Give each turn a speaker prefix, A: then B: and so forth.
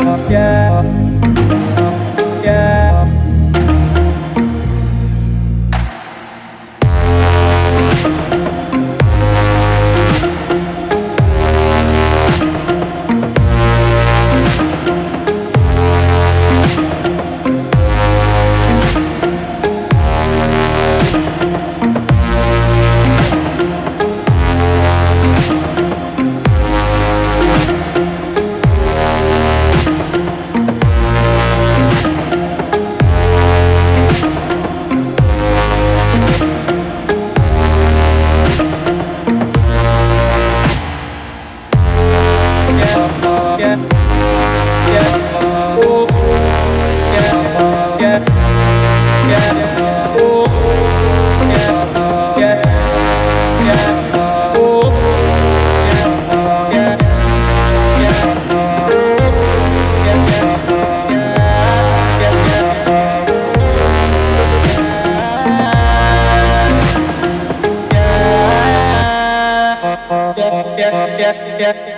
A: yeah. yeah, yeah, yeah, yeah.